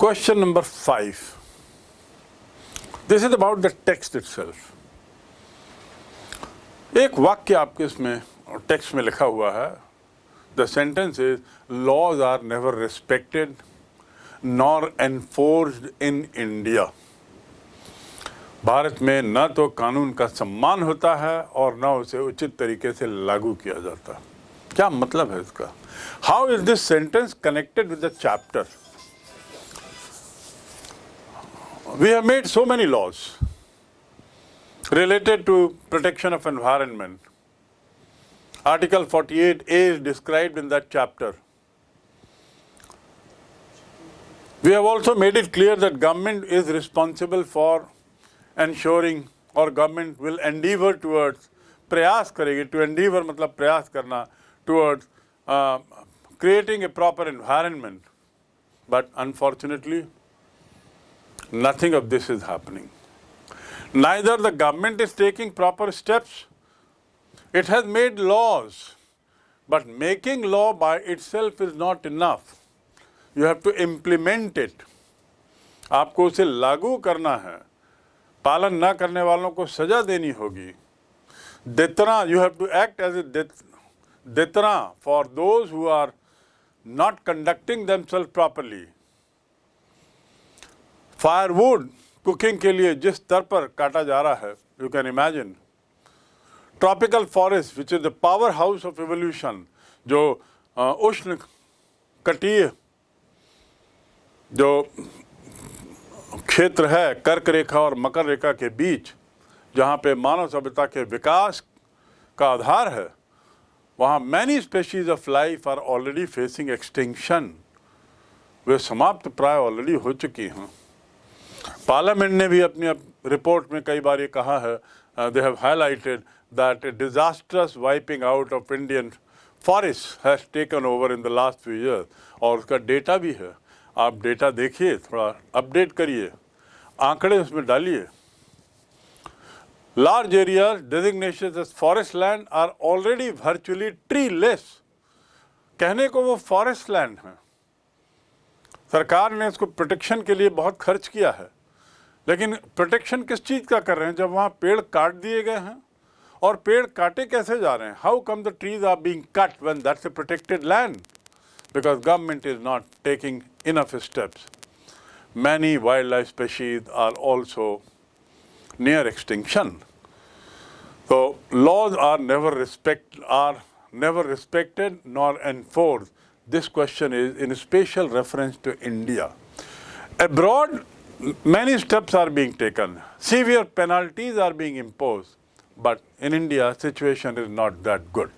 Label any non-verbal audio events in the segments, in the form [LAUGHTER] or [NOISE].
Question number five. This is about the text itself. एक वाक्य आपके इसमें टेक्स्ट में लिखा हुआ है। The sentence is laws are never respected nor enforced in India Bharat में न तो कानून का सम्मान होता है, और न उसे उचित तरीके से लागू किया जाता। क्या मतलब है इसका? How is this sentence connected with the chapter We have made so many laws related to protection of environment. Article 48A is described in that chapter. We have also made it clear that government is responsible for ensuring or government will endeavor towards प्रयास करेगी to endeavor मतलब प्रयास करना towards uh, creating a proper environment. But unfortunately, Nothing of this is happening. Neither the government is taking proper steps. It has made laws, but making law by itself is not enough. You have to implement it. आपको उसे लागू करना है पालन न करने वालों को सजा देनी होगी deterrent you have to act as a deterrent for those who are not conducting themselves properly firewood cooking के लिए जिस स्तर पर काटा जा रहा है you can imagine tropical forest which is the power house of evolution जो उष्ण कटीय जो क्षेत्र है, कर्क रेखा और मकर रेखा के बीच, जहाँ पे मानव सभ्यता के विकास का आधार है, वहाँ many species of life are already facing extinction वे समाप्त प्राय ऑलरेडी हो चुकी हैं। पार्लियामेंट ने भी अपनी रिपोर्ट में कई बार ये कहा है they have highlighted that a disasters wiping out of Indian forest has taken over in the last few year और उसका डेटा भी है। आप डेटा देखिए, थोड़ा अपडेट करिए, आंकड़े उसमें डालिए। Large areas designation forest land are already virtually treeless कहने को वो फॉरेस्ट लैंड है। सरकार ने इसको प्रोटेक्शन के लिए बहुत खर्च किया है। लेकिन प्रोटेक्शन किस चीज़ का कर रहे हैं जब वहाँ पेड़ काट दिए गए हैं और पेड़ काटे कैसे जा रहे हैं how come the trees are being cut when that's a protected land because government is not taking enough steps many wildlife species are also near extinction. So laws are never respect are never respected nor enforced. This question is in special reference to India. Abroad, many steps are being taken. Severe penalties are being imposed. But in India, situation is not that good.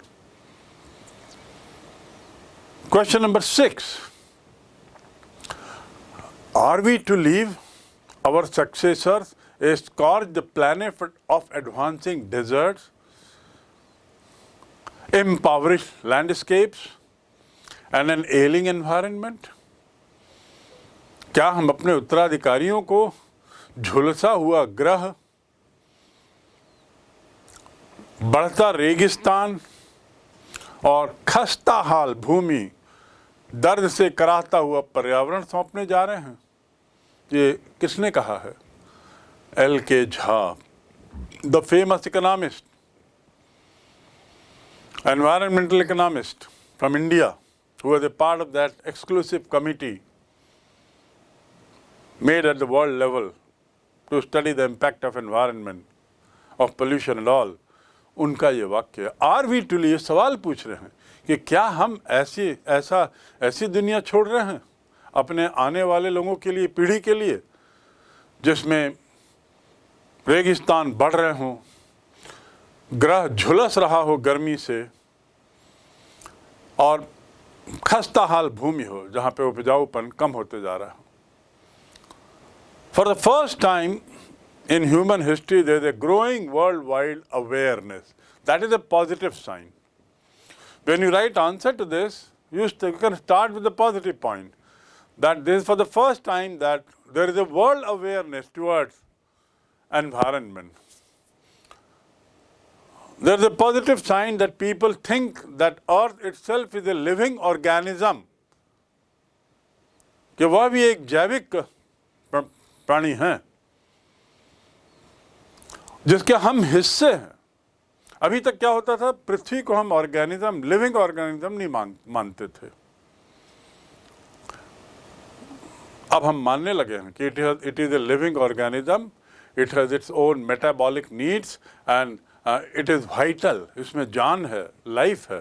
Question number six. Are we to leave our successors a scourge planet of advancing deserts, impoverished landscapes, and an ailing environment? क्या हम अपने उत्तराधिकारियों को झुलसा हुआ ग्रह, बढ़ता रेगिस्तान और खस्ता हाल भूमि दर्द से कराहता हुआ पर्यावरण सौंपने जा रहे हैं? ये किसने कहा है? L K Jha, the famous economist environmental economist from India, who was a part of that exclusive committee made at the world level to study the impact of environment, of pollution and all. उनका ये वाक्य are we to लिए सवाल पूछ रहे हैं कि क्या हम ऐसी ऐसा ऐसी दुनिया छोड़ रहे हैं अपने आने वाले लोगों के लिए पीढ़ी के लिए जिसमें रेगिस्तान बढ़ रहे हों ग्रह झुलस रहा हो गर्मी से और खस्ता हाल भूमि हो जहाँ पे उपजाऊपन कम होते जा रहा हो For the first time in human history there is a growing worldwide awareness. That is a positive sign. When you write answer to this, you, you can start with the positive point. That this is for the first time that there is a world awareness towards environment. There is a positive sign that people think that earth itself is a living organism कि वह भी एक जैविक प्राणी हैं, जिसके हम हिस्से हैं। अभी तक क्या होता था? पृथ्वी को हम ऑर्गेनिज्म, लिविंग ऑर्गेनिज्म नहीं मान, मानते थे। अब हम मानने लगे हैं कि it is a living organism it has its own metabolic needs and it is vital इसमें जान है लाइफ है।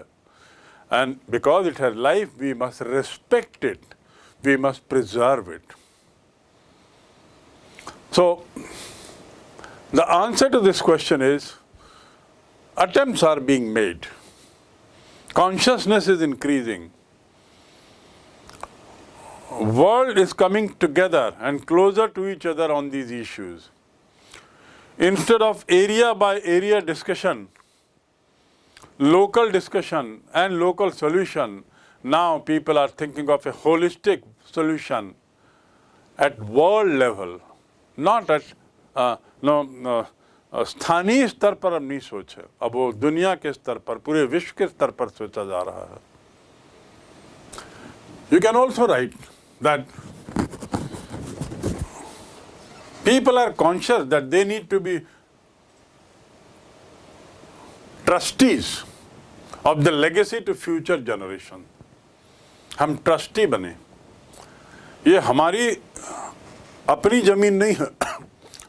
And because it has life we must respect it we must preserve it So, the answer to this question is attempts are being made. Consciousness is increasing. World is coming together and closer to each other on these issues. Instead of area by area discussion, local discussion and local solution, now people are thinking of a holistic solution at world level not at no स्थानीय स्तर पर अब नहीं सोचे अब वो दुनिया के स्तर पर, पूरे विश्व के स्तर पर सोचा जा रहा है। You can also write that people are conscious that they need to be trustees of the legacy to future generation हम ट्रस्टी बने। ये हमारी अपनी ज़मीन नहीं है।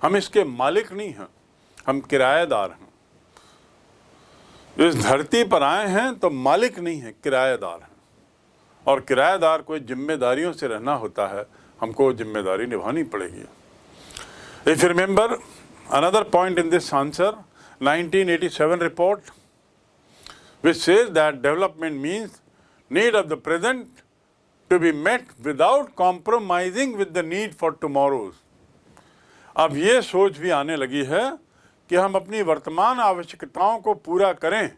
हम इसके मालिक नहीं हैं। हम किराएदार हैं। इस धरती पर आए हैं तो मालिक नहीं है, किराएदार हैं। और किराएदार कोई जिम्मेदारियों से रहना होता है। हमको ज़िम्मेदारी निभानी पड़ेगी। If remember another point in this answer 1987 report which says that development means need of the present to be met without compromising with the need for tomorrow's. अब ये सोच भी आने लगी है कि हम अपनी वर्तमान आवश्यकताओं को पूरा करें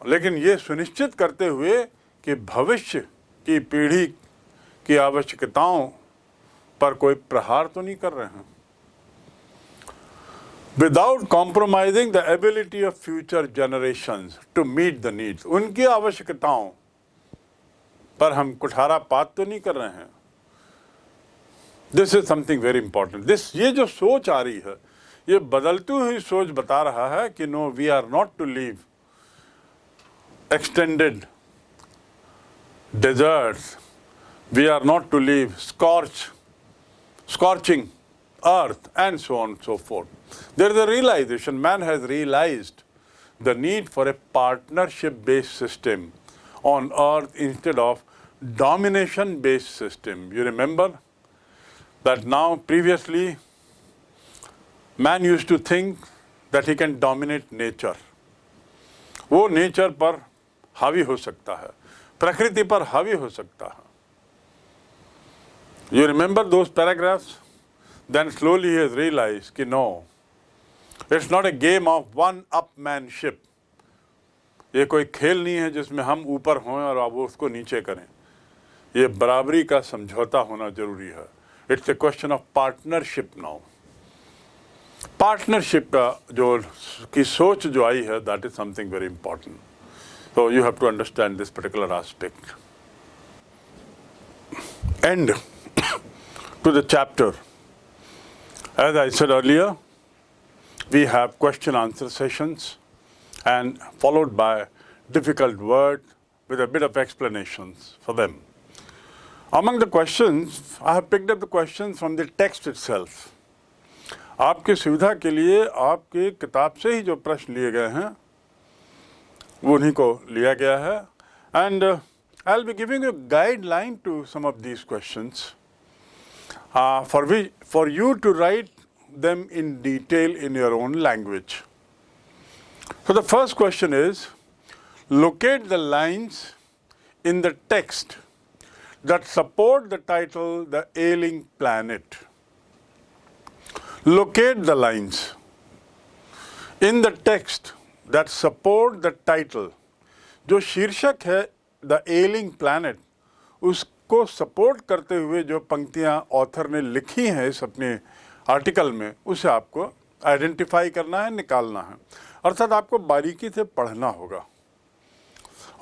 लेकिन ये सुनिश्चित करते हुए कि भविष्य की पीढ़ी की आवश्यकताओं पर कोई प्रहार तो नहीं कर रहे हैं without compromising the ability of future generation to meet the needs उनकी आवश्यकताओं पर हम कुठारा पात तो नहीं कर रहे हैं। This is something very important this ये जो सोच आ रही है, ये बदलती हुई सोच बता रहा है कि no we are not to leave extended desert we are not to leave scorch scorching earth and so on so forth there is a realisation man has realise the need for a partnership based system on earth instead of domination-based system. You remember that now previously man use to think that he can dominate nature वो nature पर हावी हो सकता है। प्रकृति पर हावी हो सकता है। You remember those paragraphs then slowly has realise कि no it's not a game of one upmanship ये कोई खेल नहीं है जिसमें हम ऊपर हों और आप उसको नीचे करें। ये बराबरी का समझौता होना जरूरी है it's a question of partnership now partnership का जो की सोच जो आई है that is something very important so you have to understand this particular aspect. End to the chapter. As I said earlier, we have question answer sessions and followed by difficult word with a bit of explanations for them. Among the questions, I have picked up the questions from the text itself. आपकी सुविधा के लिए आपके किताब से ही जो प्रश्न लिए गए हैं वो उन्हीं को लिया गया है and I'll be giving you guideline to some of these question for we for you to write them in detail in your own language. So the first question is, locate the lines in the text that support the title, The Ailing Planet. locate the lines. In the text that support the title, जो शीर्षक है the ailing planet उसको support करते हुए जो पंक्तियाँ author ने लिखी हैं इस अपने आर्टिकल में, उसे आपको आइडेंटिफाई करना है, निकालना है। अर्थात आपको बारीकी से पढ़ना होगा।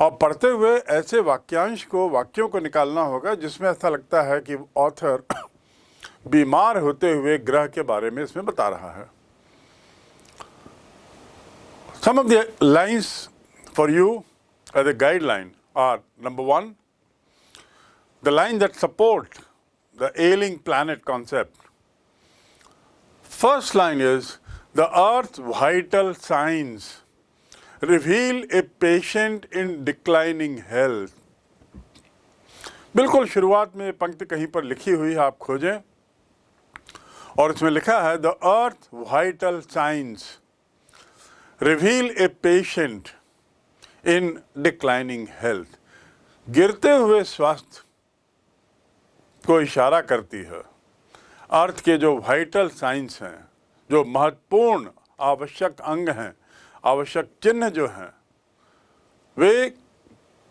और पढ़ते हुए ऐसे वाक्यांश को, वाक्यों को निकालना होगा जिसमें ऐसा लगता है कि ऑथर [COUGHS] बीमार होते हुए ग्रह के बारे में इसमें बता रहा है। Some of the lines for you as a guideline are number one the line that support the ailing planet concept first line is the earth vital science reveal a patient in declining health बिल्कुल शुरुआत में पंक्ति कहीं पर लिखी हुई है, आप खोजें। और इसमें लिखा है the earth vital science reveal a patient in declining health गिरते हुए स्वास्थ्य को इशारा करती है। अर्थ के जो वाइटल साइंस हैं, जो महत्वपूर्ण, आवश्यक अंग हैं आवश्यक चिन्ह जो हैं, वे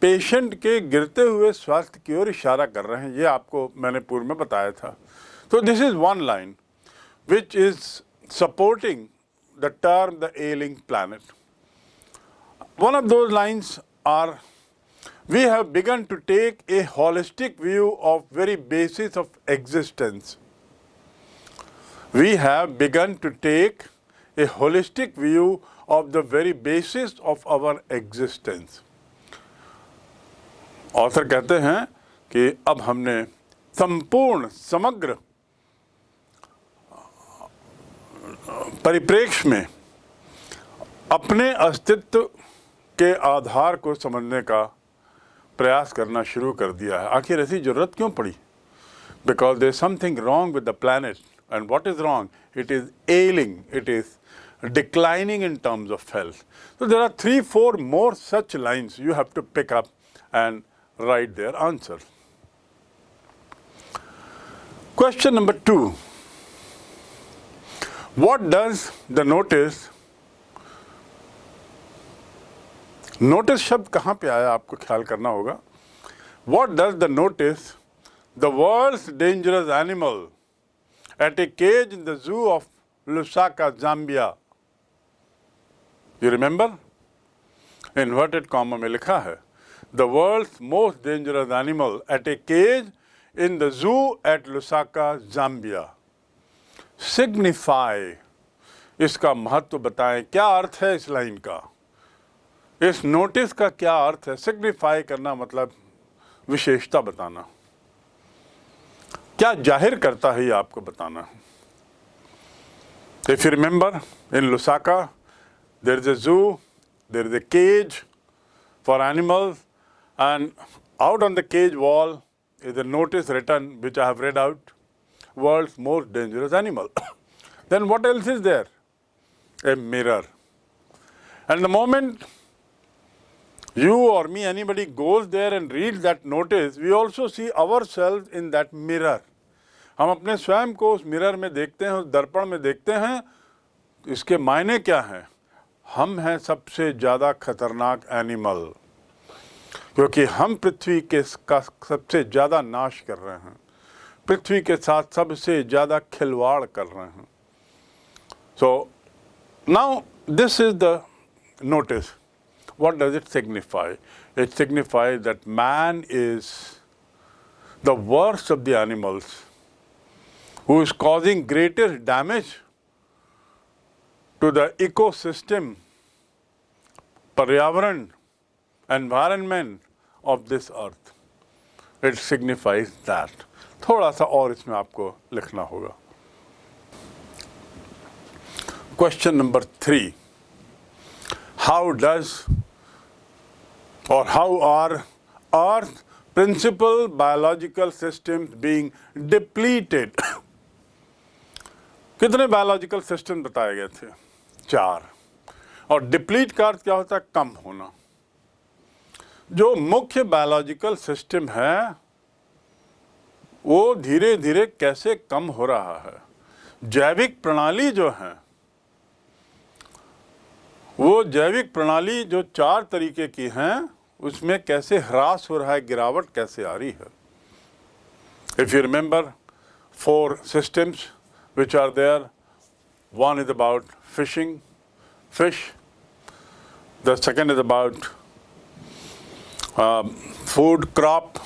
पेशेंट के गिरते हुए स्वास्थ्य की ओर इशारा कर रहे हैं। ये आपको मैंने पूर्व में बताया था। तो this is one line which is supporting the term the ailing planet one of the lines are we have begun to take a holistic view of very basis of existence we have begun to take a holistic view of the very basis of our existence. Author कहते हैं कि अब हमने संपूर्ण, समग्र, परिप्रेक्ष्य में अपने अस्तित्व के आधार को समझने का प्रयास करना शुरू कर दिया है। आखिर ऐसी ज़रूरत क्यों पड़ी? Because there something wrong with the planet and what is wrong it is ailing it is declining in terms of health. So there are three, four more such lines you have to pick up and write their answer. Question number two. What does the notice notice शब्द कहाँ पे आया आपको ख्याल करना होगा what does the notice the world dangerous animal at a cage in the zoo of Lusaka, Zambia You remember inverted comma में लिखा है the world most dangerous animal at a cage in the zoo at Lusaka Zambia signify इसका महत्व बताएँ, क्या अर्थ है इस line का? इस नोटिस का क्या अर्थ है? सिग्निफाई करना मतलब विशेषता बताना। क्या ज़ाहिर करता है ये आपको बताना? If you remember in Lusaka there is a zoo, there is a cage for animals, and out on the cage wall is a notice written which I have read out world's most dangerous animal. [COUGHS] then what else is there? A mirror. And the moment you or me, anybody goes there and reads that notice, we also see ourselves in that mirror. हम अपने स्वयं को उस mirror में देखते हैं उस दर्पण में देखते हैं इसके मायने क्या हैं हम हैं सबसे ज़्यादा खतरनाक एनिमल, क्योंकि हम पृथ्वी के का सबसे ज़्यादा नाश कर रहे हैं। पृथ्वी के साथ सबसे ज़्यादा खिलवाड़ कर रहे हैं। So now this is the notice what does it signify it signify that man is the worst of the animals who is causing greatest damage to the ecosystem, Paryavaran, environment of this earth. It signifies that. थोड़ा सा और इसमें आपको लिखना होगा Question number three. How does or how are Earth principal biological systems being depleted? कितने biological system बताए गए थे चार। और डिप्लीट का अर्थ क्या होता है? कम होना। जो मुख्य बायोलॉजिकल सिस्टम है, वो धीरे धीरे कैसे कम हो रहा है? जैविक प्रणाली जो है, वो जैविक प्रणाली जो चार तरीके की हैं, उसमें कैसे ह्रास हो रहा है, गिरावट कैसे आ रही है? If you remember four systems which are there One is about fishing, fish. The second is about um, food, crop.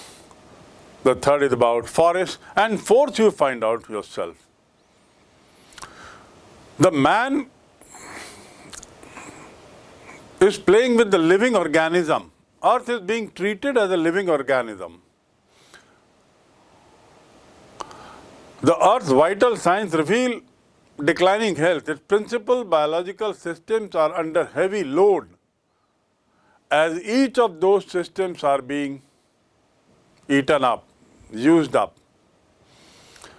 The third is about forest. And fourth, you find out yourself. The man is playing with the living organism. Earth is being treated as a living organism. The Earth's vital signs reveal declining health. Its principal biological systems are under heavy load as each of those systems are being eaten up, used up.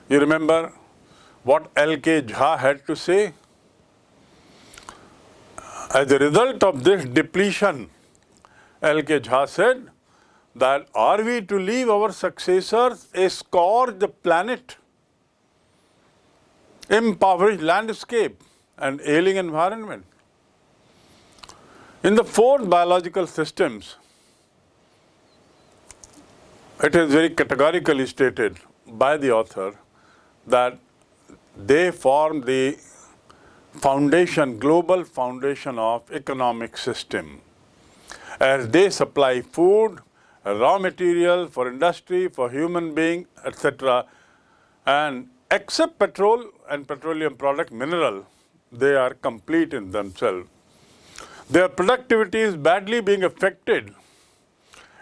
You remember what L.K. Jha had to say? As a result of this depletion, L.K. Jha said that are we to leave our successors a scourged planet, impoverished landscape and ailing environment? In the fourth biological systems, it is very categorically stated by the author that they form the foundation, global foundation of economic system. As they supply food, raw material for industry, for human being, etc. And except petrol and petroleum product mineral, they are complete in themselves. Their productivity is badly being affected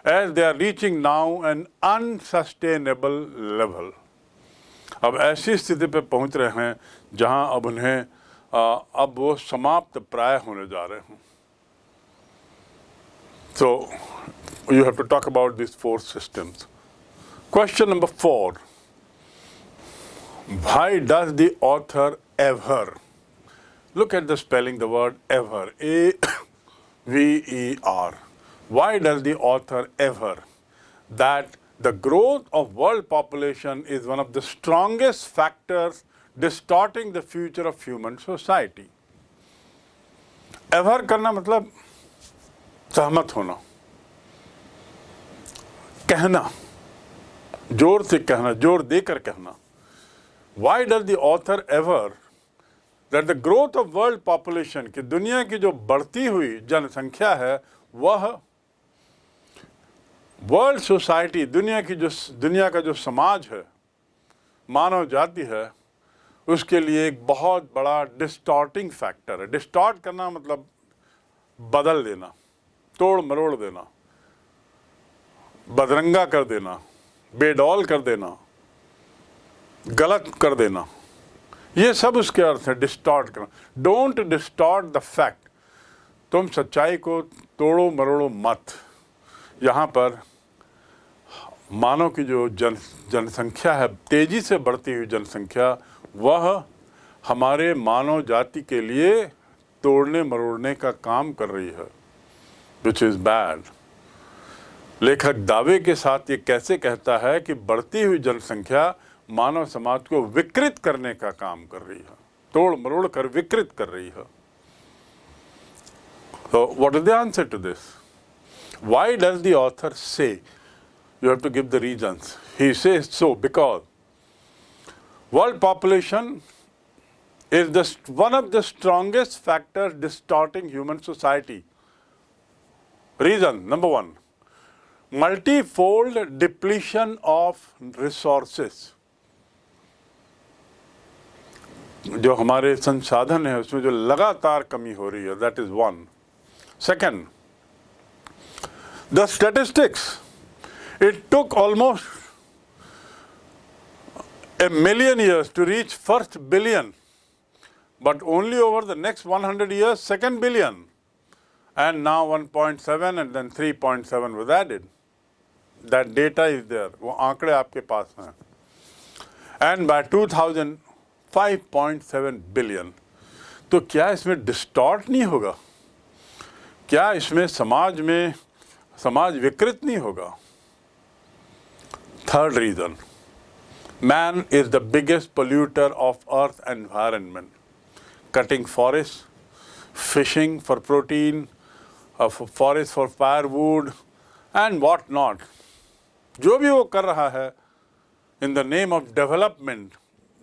as they are reaching now an unsustainable level. अब ऐसी स्थिति पे पहुंच रहे हैं जहां अब उन्हें अब वो समाप्त प्राय होने जा रहे हैं So you have to talk about these four systems. Question number four. Why does the author ever Look at the spelling, the word ever, A-V-E-R. Why does the author ever? That the growth of world population is one of the strongest factors distorting the future of human society. Ever करना मतलब सहमत होना कहना जोर से कहना जोर देकर कहना Why does the author ever that the growth of world population की दुनिया की जो बढ़ती हुई जनसंख्या है, वह वर्ल्ड सोसाइटी दुनिया की जो दुनिया का जो समाज है, मानव जाति है, उसके लिए एक बहुत बड़ा डिस्टॉर्टिंग फैक्टर है। डिस्टॉर्ट करना मतलब बदल देना, तोड़ मरोड़ देना, बदरंगा कर देना, बेडौल कर देना। गलत कर देना। ये सब उसके अर्थ है डिस्टॉर्ट करना। डोंट डिस्टॉर्ट द फैक्ट तुम सच्चाई को तोड़ो, मरोड़ो मत। यहाँ पर मानव की जो जन, जनसंख्या है, तेज़ी से बढ़ती हुई जनसंख्या, वह हमारे मानव जाति के लिए तोड़ने, मरोड़ने का काम कर रही है विच इज़ बैड लेखक दावे के साथ ये कैसे कहता है कि बढ़ती हुई जनसंख्या मानव समाज को विकृत करने का काम कर रही है तोड़ मरोड़ कर विकृत कर रही है So what is the answer to this? Why does the author say? You have to give the reasons. He says so because world population is the, one of the strongest factors distorting human society. Reason number one, multifold depletion of resources. जो हमारे संसाधन है उसमें जो लगातार कमी हो रही है that is one second the statistics it took almost a million years to reach first billion, but only over the next 100 years, second billion. And now 1.7 and then 3.7 was added. That data is there. वो आंकड़े आपके पास हैं. And by 2000, 5.7 billion तो क्या इसमें distort नहीं होगा? क्या इसमें समाज में, समाज विकृत नहीं होगा? Third reason man is the biggest polluter of earth environment cutting forest fishing for protein forest for firewood and what not जो भी वो कर रहा है in the name of development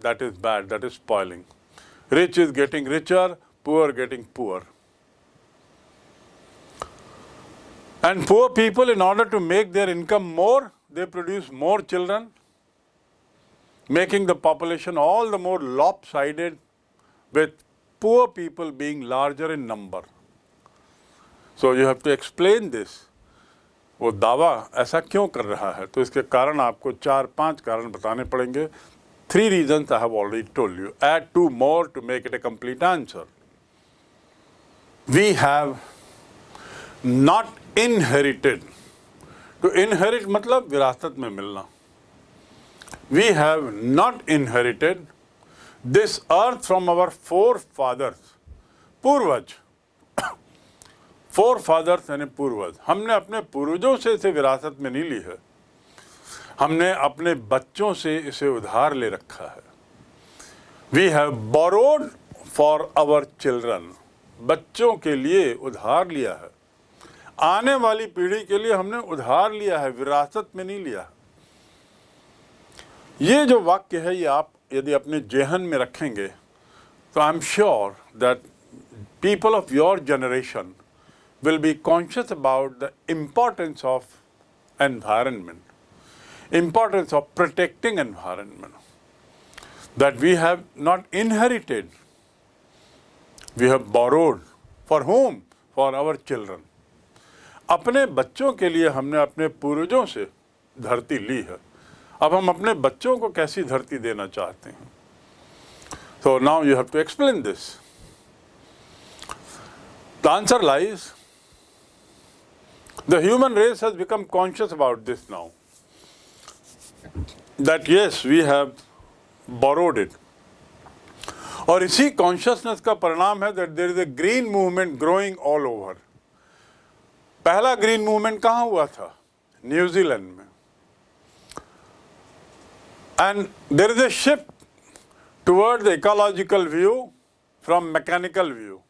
that is bad, that is spoiling. Rich is getting richer, poor getting poor. And poor people, in order to make their income more, they produce more children, making the population all the more lopsided with poor people being larger in number. So you have to explain this. वो दावा ऐसा क्यों कर रहा है तो इसके कारण आपको चार पाँच कारण बताने पड़ेंगे reason I have already told you add two more to make it a complete answer we have not inherited to inherit मतलब विरासत में मिलना. We have not inherited this earth from our forefathers पूर्वज. [COUGHS] फोर फादर्स यानी पूर्वज. हमने अपने पूर्वजों से इसे विरासत में नहीं है. हमने अपने बच्चों से इसे उधार ले रखा है। We have borrowed for our children बच्चों के लिए उधार लिया है। आने वाली पीढ़ी के लिए हमने उधार लिया है विरासत में नहीं लिया। ये जो वाक्य है ये आप यदि अपने जेहन में रखेंगे तो I am sure that people of your generation will be conscious about the importance of environment, importance of protecting environment, that we have not inherited, we have borrowed. For whom? For our children. अपने बच्चों के लिए हमने अपने पूर्वजों से धरती ली है अब हम अपने बच्चों को कैसी धरती देना चाहते हैं So now you have to explain this. The answer lies the human race has become conscious about this now. That yes, we have borrowed it. और इसी कॉन्शियसनेस का परिणाम है that there is a green movement growing all over पहला green movement कहाँ हुआ था? New Zealand में. And there is a shift toward the ecological view from mechanical view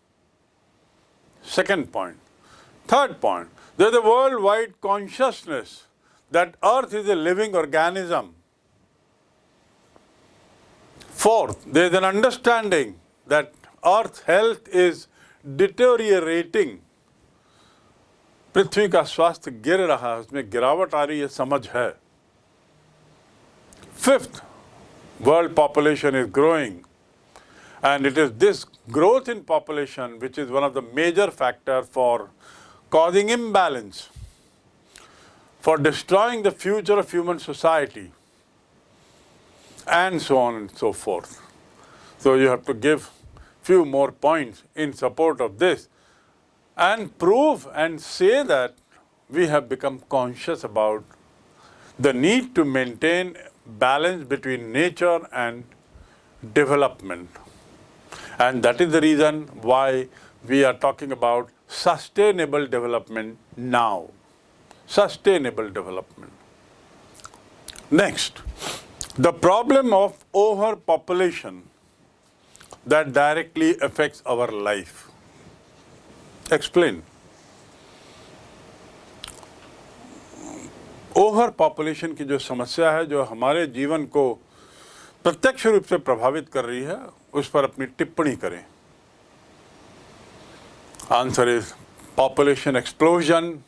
second point third point there is a worldwide consciousness that earth is a living organism. Fourth, there is an understanding that earth health is deteriorating. पृथ्वी का स्वास्थ्य गिर रहा है उसमें गिरावट आ रही है समझ है fifth world population is growing and it is this growth in population which is one of the major factor for causing imbalance, for destroying the future of human society, and so on and so forth. So you have to give few more points in support of this and prove and say that we have become conscious about the need to maintain balance between nature and development. And that is the reason why we are talking about sustainable development now. Sustainable development. Next, the problem of overpopulation that directly affects our life. Explain. Overpopulation की जो समस्या है जो हमारे जीवन को प्रत्यक्ष रूप से प्रभावित कर रही है उस पर अपनी टिप्पणी करें Answer is population explosion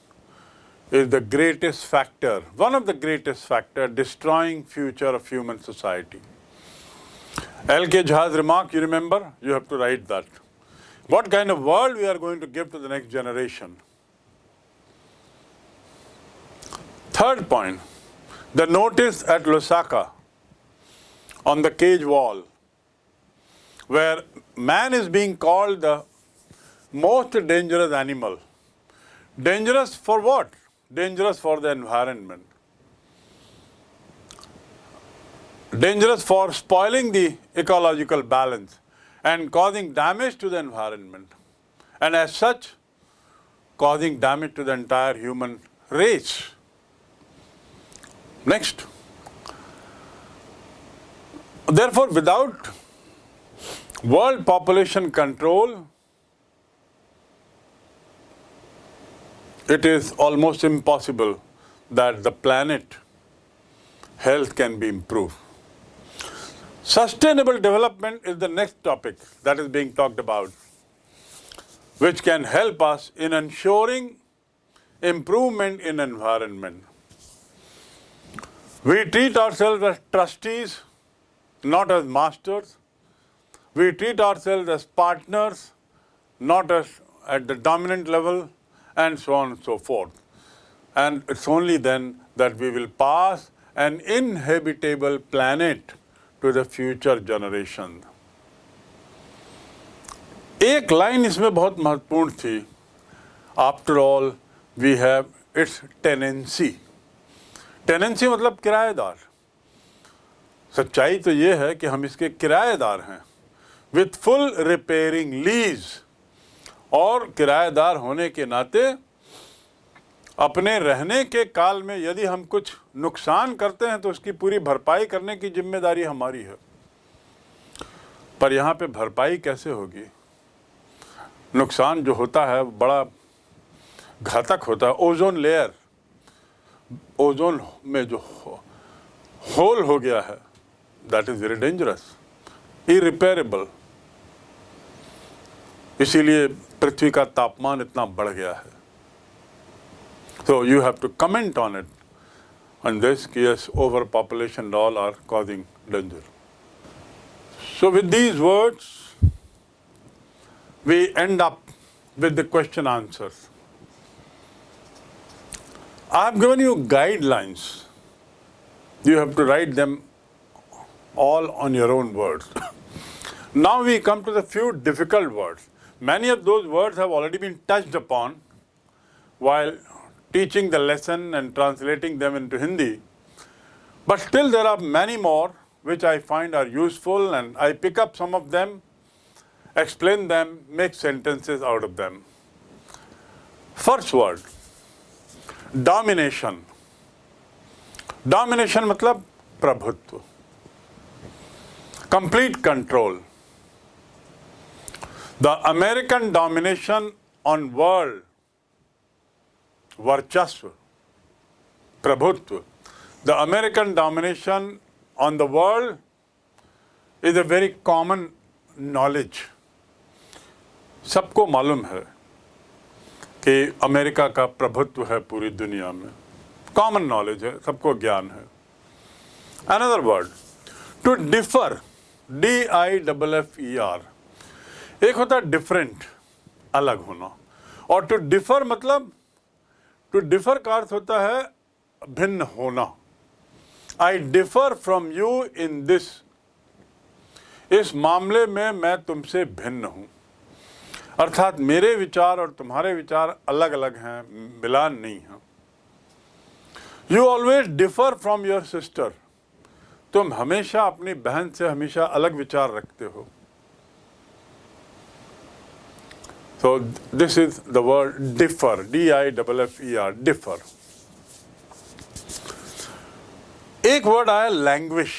is the greatest factor, one of the greatest factor destroying future of human society. L.K. Jha's remark, you remember? You have to write that. What kind of world we are going to give to the next generation? Third point, the notice at Lusaka on the cage wall where man is being called the most dangerous animal. Dangerous for what? Dangerous for the environment. Dangerous for spoiling the ecological balance and causing damage to the environment. And as such, causing damage to the entire human race. Next. Therefore, without world population control, it is almost impossible that the planet health can be improved. Sustainable development is the next topic that is being talked about, which can help us in ensuring improvement in environment. We treat ourselves as trustees, not as masters. We treat ourselves as partners, not as at the dominant level, and so on and so forth. And it's only then that we will pass an inhabitable planet to the future generation. एक line इसमें बहुत महत्वपूर्ण थी after all we have its tenancy tenancy मतलब किराएदार सच्चाई तो ये है कि हम इसके किराएदार हैं विथ फुल रिपेयरिंग लीज और किराएदार होने के नाते अपने रहने के काल में यदि हम कुछ नुकसान करते हैं तो उसकी पूरी भरपाई करने की ज़िम्मेदारी हमारी है। पर यहाँ पे भरपाई कैसे होगी? नुकसान जो होता है, बड़ा घातक होता है। ओजोन लेयर, ओजोन में जो होल हो गया है that is very dangerous irreparable इसीलिए पृथ्वी का तापमान इतना बढ़ गया है So you have to comment on it. And this, yes, overpopulation and all are causing danger. So with these words, we end up with the question answers. I have given you guidelines. You have to write them all on your own words. [COUGHS] now we come to the few difficult words. Many of those words have already been touched upon while teaching the lesson and translating them into Hindi. But still there are many more which I find are useful and I pick up some of them, explain them, make sentences out of them. First word, domination. Domination मतलब प्रभुत्व complete control. The American domination on world वर्चस्व प्रभुत्व the American domination on the world is a very common knowledge सबको मालूम है कि America का प्रभुत्व है पूरी दुनिया में। कॉमन नॉलेज है, सबको ज्ञान है। Another word to differ D I double F E R एक होता है डिफरेंट अलग होना। और टू डिफर मतलब टू डिफर का अर्थ होता है भिन्न होना। I differ from you in this इस मामले में मैं तुमसे भिन्न हूँ। अर्थात मेरे विचार और तुम्हारे विचार अलग अलग हैं, मिलान नहीं है। You always differ from your sister तुम हमेशा अपनी बहन से हमेशा अलग विचार रखते हो। So this is the word differ, D-I-F-F-E-R, differ. एक वर्ड आया languish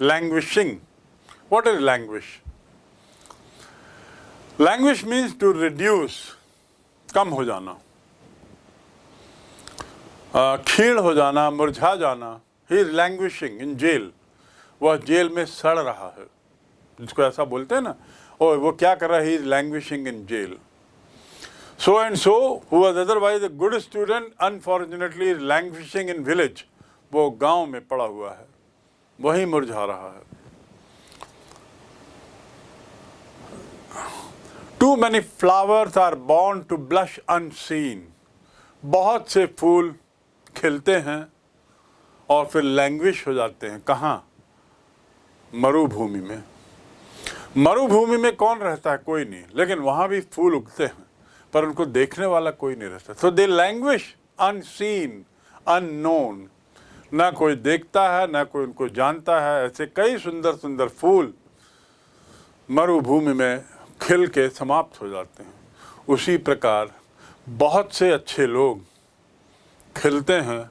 languishing what is languish languish means to reduce कम हो जाना। क्षीण हो जाना मुरझा जाना। He is languishing in jail वह जेल में सड़ रहा है। जिसको ऐसा बोलते हैं ना और वो क्या कर रहा है? Is languishing in jail so and so who otherwise a good student unfortunately is languishing in village वो गाँव में पड़ा हुआ है। वही मुरझा रहा है। Too many flowers are born to blush unseen बहुत से फूल खिलते हैं और फिर लैंग्विश हो जाते हैं। कहाँ? मरुभूमि में। मरुभूमि में कौन रहता है? कोई नहीं। लेकिन वहाँ भी फूल उगते हैं, पर उनको देखने वाला कोई नहीं रहता। So they languish unseen unknown ना कोई देखता है, ना कोई उनको जानता है। ऐसे कई सुंदर सुंदर फूल मरुभूमि में खिल के समाप्त हो जाते हैं। उसी प्रकार बहुत से अच्छे लोग खिलते हैं,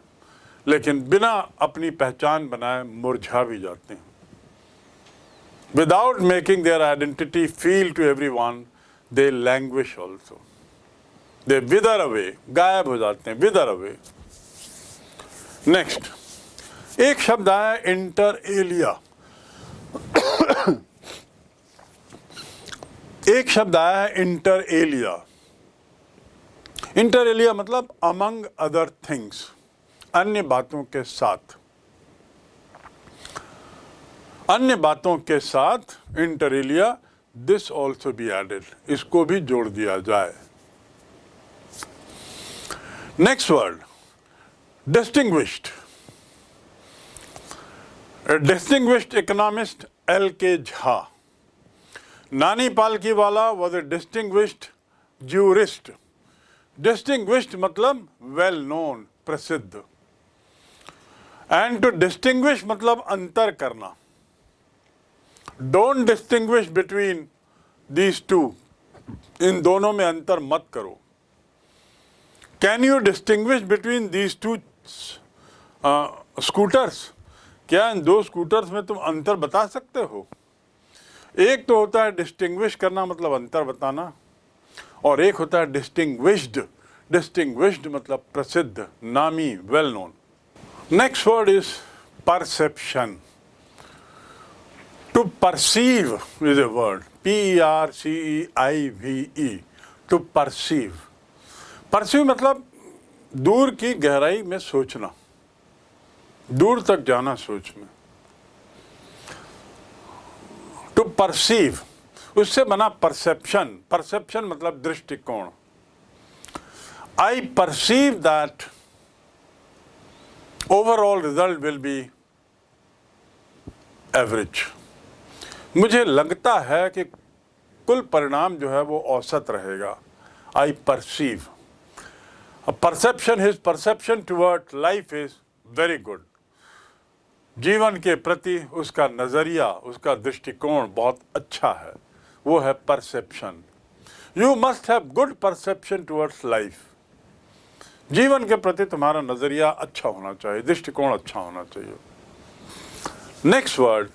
लेकिन बिना अपनी पहचान बनाए मुरझा भी जाते हैं। Without making their identity feel to everyone, they languish also. They wither away, हो जाते हैं wither away. Next, एक शब्द आया इंटर एलिया एक शब्द आया है इंटर एलिया इंटर एलिया मतलब अमंग अदर थिंग्स अन्य के साथ अन्य बातों के साथ inter alia this also be added इसको भी जोड़ दिया जाए। Next word distinguished distinguished economist L K Jha Nani Palkhivala was a distinguished jurist distinguished मतलब वेल नोन प्रसिद्ध. एंड टू डिस्टिंग्विश मतलब अंतर करना। Don't distinguish between these two इन दोनों में अंतर मत करो। Can you distinguish between these two scooters क्या इन दो स्कूटर्स में तुम अंतर बता सकते हो? एक तो होता है डिस्टिंग्विश करना मतलब अंतर बताना। और एक होता है डिस्टिंग्विश्ड डिस्टिंग्विश्ड मतलब प्रसिद्ध, नामी well known next word is perception to perceive is a word P R C E I V E to perceive perceive मतलब दूर की गहराई में सोचना। दूर तक जाना सोच में टू परसीव उससे बना परसेप्शन परसेप्शन मतलब दृष्टिकोण। I perceive that overall result will be average मुझे लगता है कि कुल परिणाम जो है वो औसत रहेगा। I perceive perception his perception toward life is very good जीवन के प्रति उसका नज़रिया, उसका दृष्टिकोण बहुत अच्छा है। वो है perception you must have good perception towards life जीवन के प्रति तुम्हारा नज़रिया अच्छा होना चाहिए, दृष्टिकोण अच्छा होना चाहिए। Next word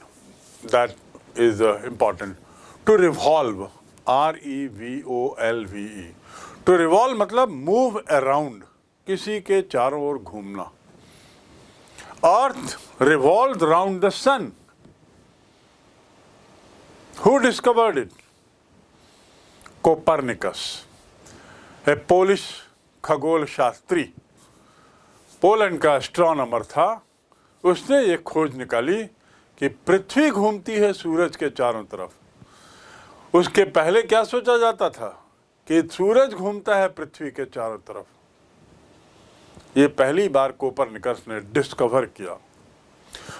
that is uh, important. To revolve, R E V O L V E. To revolve मतलब move around, किसी के चारों ओर घूमना. Earth revolved round the sun. Who discovered it? Copernicus, a Polish खगोल शास्त्री पोलैंड का astronomer था उसने ये खोज निकाली कि पृथ्वी घूमती है सूरज के चारों तरफ़। उसके पहले क्या सोचा जाता था कि सूरज घूमता है पृथ्वी के चारों तरफ़? ये पहली बार कोपर कोपरनिकस ने डिस्कवर किया।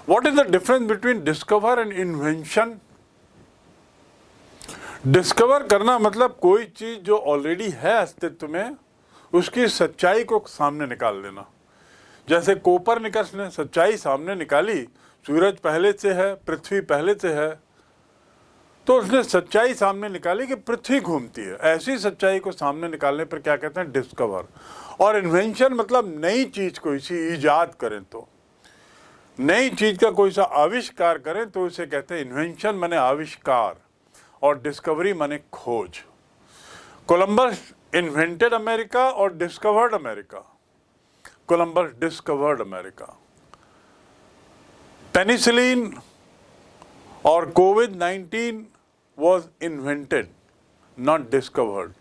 What is the difference between discover and invention discover करना मतलब कोई चीज़ जो ऑलरेडी है अस्तित्व में, उसकी सच्चाई को सामने निकाल देना जैसे कोपरनिकस ने सच्चाई सामने निकाली सूरज पहले से है, पृथ्वी पहले से है तो उसने सच्चाई सामने निकाली कि पृथ्वी घूमती है। ऐसी सच्चाई को सामने निकालने पर क्या कहते हैं? डिस्कवर और इन्वेंशन मतलब नई चीज़ को इसी ईजाद करें तो। नई चीज़ का कोई सा आविष्कार करें तो उसे कहते हैं इन्वेंशन माने आविष्कार और डिस्कवरी माने खोज। कोलंबस इन्वेंटेड अमेरिका और discovered America Columbus discovered America penicillin or COVID-19 was invented, not discovered.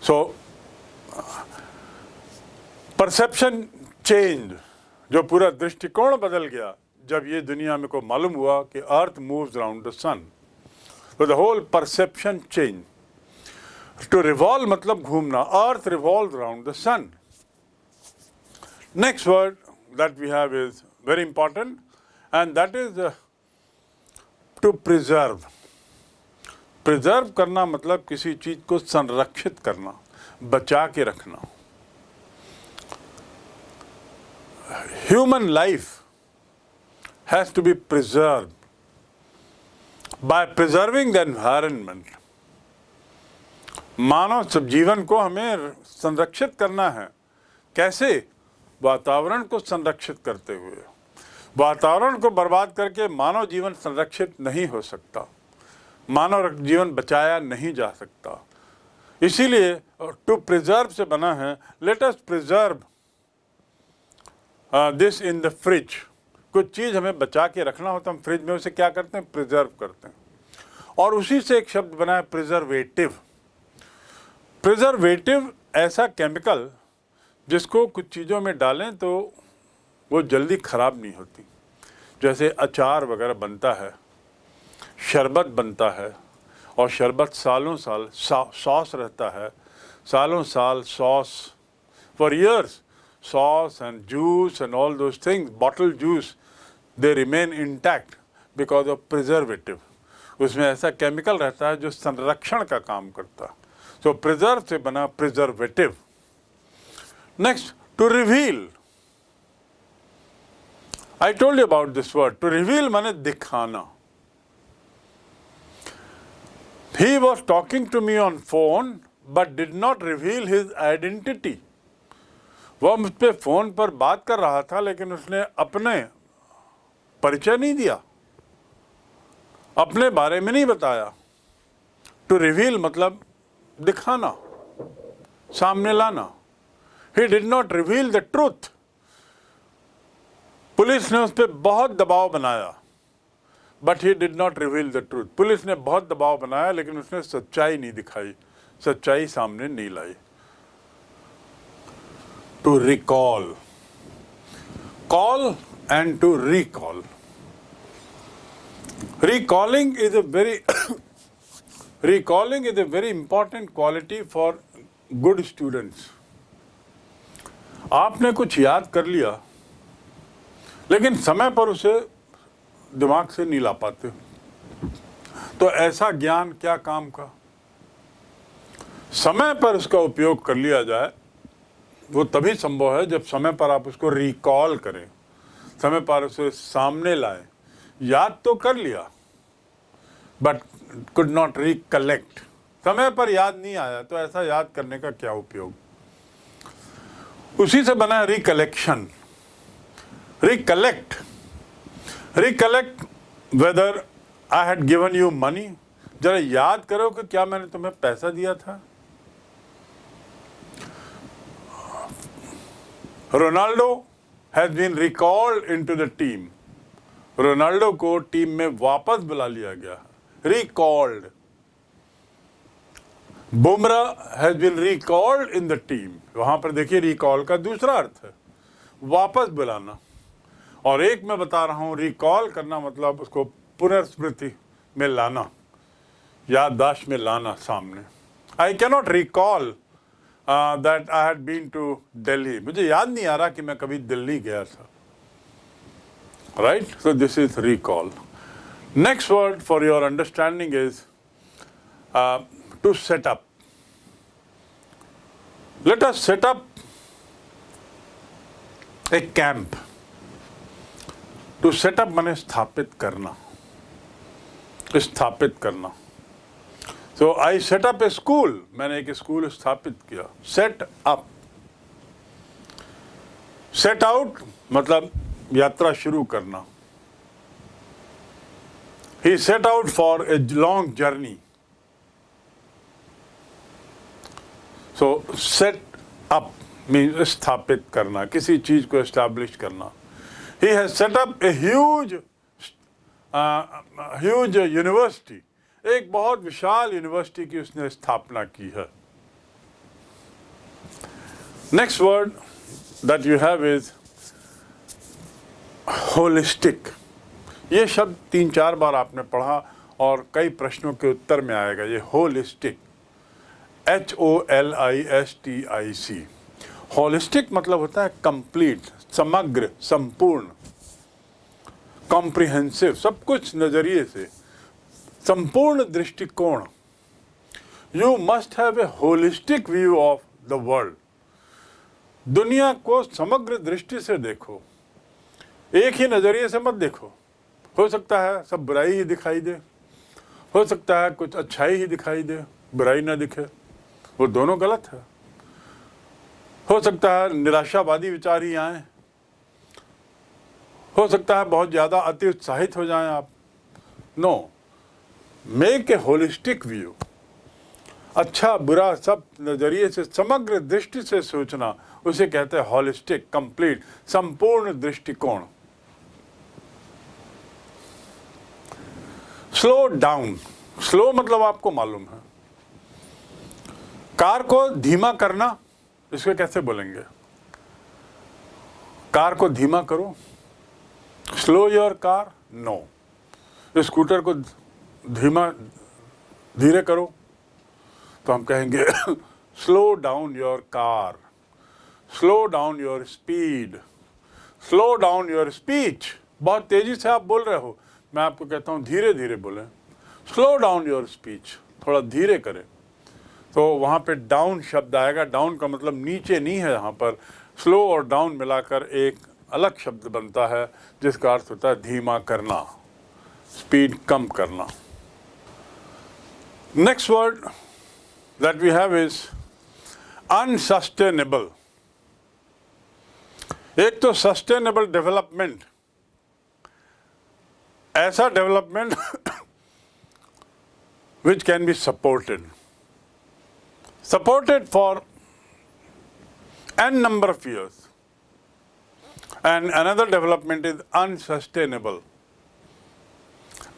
So, perception change जो पूरा दृष्टिकोण बदल गया जब ये दुनिया में को मालूम हुआ कि earth moves around the sun तो the whole perception change to revolve मतलब घूमना earth revolve around the sun next word that we have is very important and that is uh, to preserve. Preserve करना मतलब किसी चीज़ को संरक्षित करना बचा के रखना। Human life has to be preserve by preserving the environment मानव जीवन को हमें संरक्षित करना है। कैसे? वातावरण को संरक्षित करते हुए। वातावरण को बर्बाद करके मानव जीवन संरक्षित नहीं हो सकता। मानव जीवन बचाया नहीं जा सकता। इसीलिए टू प्रिजर्व से बना है latest preserve this in the fridge कुछ चीज़ हमें बचा के रखना होता हम फ्रिज में उसे क्या करते हैं? प्रिजर्व करते हैं। और उसी से एक शब्द बना है प्रिजर्वेटिव प्रिजर्वेटिव ऐसा केमिकल जिसको कुछ चीज़ों में डालें तो वो जल्दी ख़राब नहीं होती। जैसे अचार वगैरह बनता है, शरबत बनता है, और शरबत सालों साल सॉस रहता है, सालों साल sauce for years sauce and juice and all those things bottle juice they remain intact because of preservative उसमें ऐसा केमिकल रहता है जो संरक्षण का काम करता है। सो प्रिजर्व से बना preservative next to reveal I told you about this word to reveal माने दिखाना। He was talking to me on phone, but did not reveal his identity. वह मुझ पर फ़ोन पर बात कर रहा था, लेकिन उसने अपने परिचय नहीं दिया। अपने बारे में नहीं बताया। टू रिवील मतलब दिखाना, सामने लाना। He did not reveal the truth police ने उस पर बहुत दबाव बनाया but he did not reveal the truth police ने बहुत दबाव बनाया, लेकिन उसने सच्चाई नहीं दिखाई, सच्चाई सामने नहीं लाई। To recall call and to recall recalling is a very recalling is a very important quality for good students आपने कुछ याद कर लिया? लेकिन समय पर उसे दिमाग से नहीं ला पाते। तो ऐसा ज्ञान क्या काम का? समय पर उसका उपयोग कर लिया जाए, वो तभी संभव है जब समय पर आप उसको रिकॉल करें। समय पर उसे सामने लाए। याद तो कर लिया बट कुड नॉट रिकलेक्ट समय पर याद नहीं आया तो ऐसा याद करने का क्या उपयोग? उसी से बना recollection recollect recollect whether I had given you money जरा याद करो कि क्या मैंने तुम्हें पैसा दिया था। Ronaldo has been recalled into the team Ronaldo को टीम में वापस बुला लिया गया। Recalled Bumrah has been recalled in the team वहाँ पर देखिए रिकॉल का दूसरा अर्थ है। वापस बुलाना। और एक मैं बता रहा हूँ रिकॉल करना मतलब उसको पुनर्स्मृति में लाना, याददाश्त में लाना सामने। I cannot recall that I had been to Delhi मुझे याद नहीं आ रहा कि मैं कभी दिल्ली गया था। Right so this is recall next word for your understanding is to set up let us set up a camp to set up मैंने स्थापित करना। स्थापित करना। सो आई सेटअप ए स्कूल मैंने एक स्कूल स्थापित किया। सेट अप सेट आउट मतलब यात्रा शुरू करना। He set out for a long journey so set up mean स्थापित करना। किसी चीज़ को एस्टैब्लिश करना। He has set up a huge uh, huge university. एक बहुत विशाल यूनिवर्सिटी की उसने स्थापना की है। Next word that you have is holistic ये शब्द तीन चार बार आपने पढ़ा और कई प्रश्नों के उत्तर में आएगा। ये holistic H O L I S T I C holistic मतलब होता है कंप्लीट समग्र, संपूर्ण कॉम्प्रिहेंसिव सब कुछ नज़रिए से। संपूर्ण दृष्टिकोण। You must have a holistic view of the world दुनिया को समग्र दृष्टि से देखो। एक ही नज़रिए से मत देखो। हो सकता है सब बुराई ही दिखाई दे। हो सकता है कुछ अच्छाई ही दिखाई दे, बुराई ना दिखे। वो दोनों गलत है। हो सकता है निराशावादी विचार ही आए। हो सकता है बहुत ज़्यादा अति उत्साहित हो जाएँ आप। No make a holistic view अच्छा बुरा सब नज़रिए से, समग्र दृष्टि से सोचना, उसे कहते हैं होलिस्टिक कंप्लीट संपूर्ण दृष्टिकोण। स्लो डाउन स्लो मतलब आपको मालूम है। कार को धीमा करना, इसको कैसे बोलेंगे? कार को धीमा करो। Slow your car no scooter को धीमा, धीरे करो तो हम कहेंगे slow down your car slow down your speed slow down your speech बहुत तेज़ी से आप बोल रहे हो। मैं आपको कहता हूँ, धीरे धीरे बोले। स्लो डाउन योर स्पीच थोड़ा धीरे करें। तो वहाँ पे डाउन शब्द आएगा। डाउन का मतलब नीचे नहीं है यहाँ पर। स्लो और डाउन मिलाकर एक अलग शब्द बनता है, जिसका अर्थ होता है धीमा करना स्पीड कम करना। Next word that we have is unsustainable एक तो सस्टेनेबल डेवलपमेंट ऐसा development which can be supported supported for an number of years. And another development is unsustainable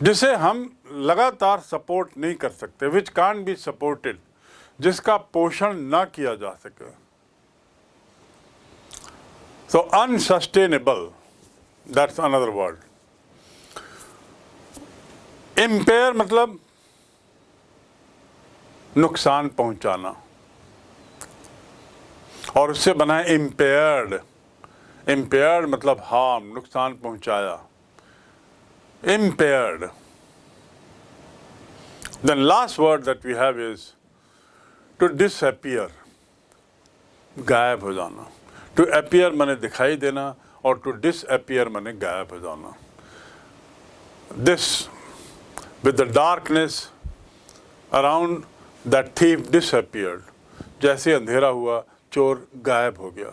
जिसे हम लगातार सपोर्ट नहीं कर सकते विच कान बी सपोर्टेड जिसका पोषण ना किया जा सके। तो unsustainable that's another word impair मतलब नुकसान पहुंचाना। और उससे बनाए इम्पेयर्ड इम्पेयर्ड मतलब हार्म नुकसान पहुँचाया। Impaired then last word that we have is to disappear गायब हो जाना। टू अपियर मैंने दिखाई देना और टू डिसअपियर मैंने गायब हो जाना। This with the darkness around that thief disappeared जैसे अंधेरा हुआ, चोर गायब हो गया।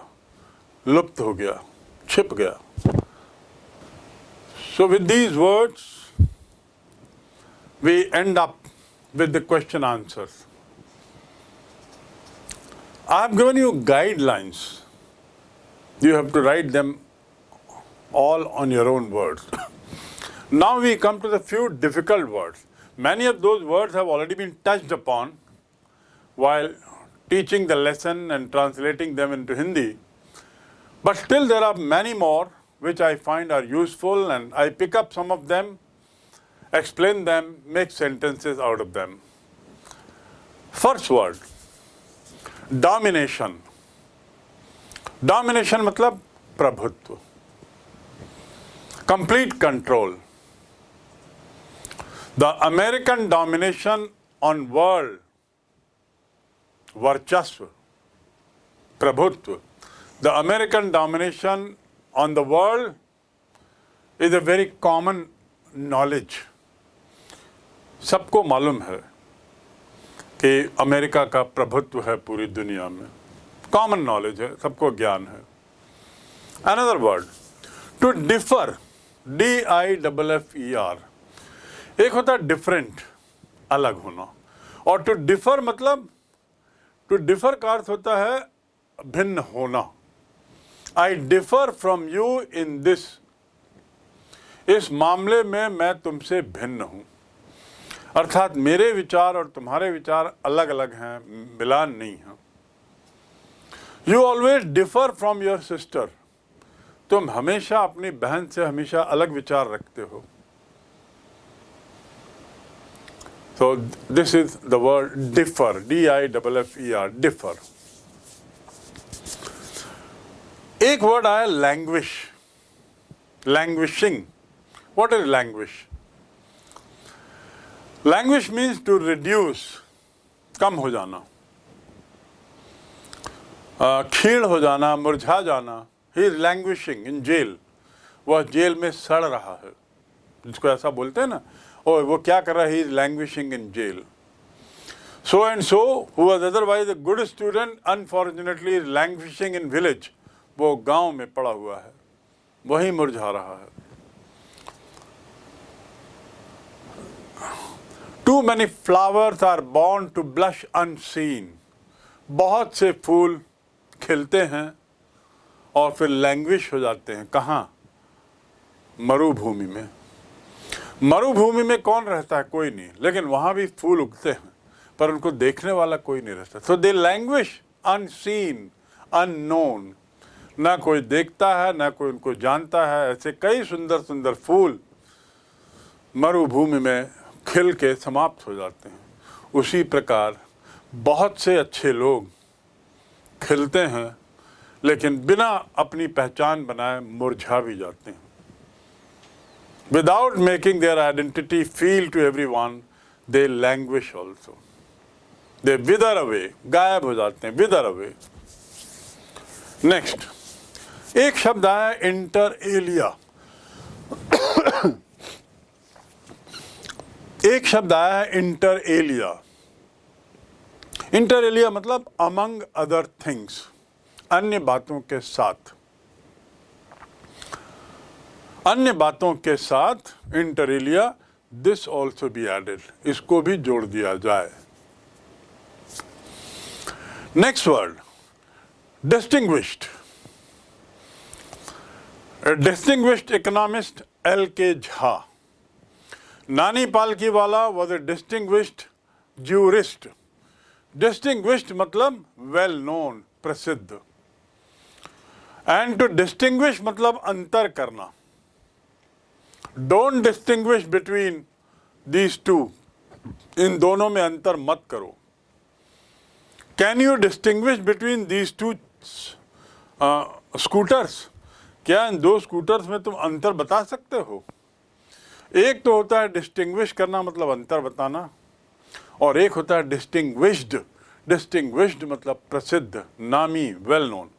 लुप्त हो गया छिप गया so with these words we end up with the question answers. I have given you guidelines. You have to write them all on your own words. [COUGHS] now we come to the few difficult words. Many of those words have already been touched upon while teaching the lesson and translating them into Hindi. But still there are many more which I find are useful and I pick up some of them, explain them, make sentences out of them. First word, domination. Domination मतलब प्रभुत्व complete control. The American domination on world वर्चस्व प्रभुत्व the American domination on the world is a very common knowledge सबको मालूम है कि America का प्रभुत्व है पूरी दुनिया में। कॉमन नॉलेज है, सबको ज्ञान है। Another word to differ D I double F E R एक होता है डिफरेंट अलग होना। और टू डिफर मतलब टू डिफर का अर्थ होता है भिन्न होना। I differ from you in this इस मामले में मैं तुमसे भिन्न हूँ। अर्थात मेरे विचार और तुम्हारे विचार अलग अलग हैं मिलान नहीं है। You always differ from your sister तुम हमेशा अपनी बहन से हमेशा अलग विचार रखते हो। So this is the word differ, D-I-F-F-E-R, differ. एक वर्ड आया languish languishing what is languish languish means to reduce कम हो जाना। क्षीण हो जाना, मुरझा जाना। He is languishing in jail वह जेल में सड़ रहा है। जिसको ऐसा बोलते हैं ना, और वो क्या कर रहा है? He is languishing in jail so and so was otherwise a good student unfortunately is languishing in village वो गाँव में पड़ा हुआ है, वही मुरझा रहा है। Too many flowers are born to blush unseen बहुत से फूल खिलते हैं और फिर लैंग्विश हो जाते हैं। कहाँ? मरुभूमि में। मरुभूमि में कौन रहता है? कोई नहीं। लेकिन वहाँ भी फूल उगते हैं, पर उनको देखने वाला कोई नहीं रहता। So they languish unseen unknown ना कोई देखता है, ना कोई उनको जानता है। ऐसे कई सुंदर सुंदर फूल मरुभूमि में खिल के समाप्त हो जाते हैं। उसी प्रकार बहुत से अच्छे लोग खिलते हैं, लेकिन बिना अपनी पहचान बनाए मुरझा भी जाते हैं। Without making their identity feel to everyone they languish also they wither away गायब हो जाते हैं विदर अवे नेक्स्ट एक शब्द आया इंटर एलिया एक शब्द आया है इंटर एलिया इंटर एलिया मतलब अमंग अदर थिंग्स अन्य बातों के साथ. अन्य बातों के साथ inter alia this also be added इसको भी जोड़ दिया जाए. Next word distinguished distinguished economist L K Jha Nani Palkhivala was a distinguished jurist distinguished मतलब वेल नोन प्रसिद्ध एंड टू डिस्टिंग्विश मतलब अंतर करना don't distinguish between these two इन दोनों में अंतर मत करो can you distinguish between these two scooters क्या इन दो स्कूटर्स में तुम अंतर बता सकते हो? एक तो होता है डिस्टिंग्विश करना मतलब अंतर बताना, और एक होता है डिस्टिंग्विश्ड डिस्टिंग्विश्ड मतलब प्रसिद्ध, नामी वेल नोन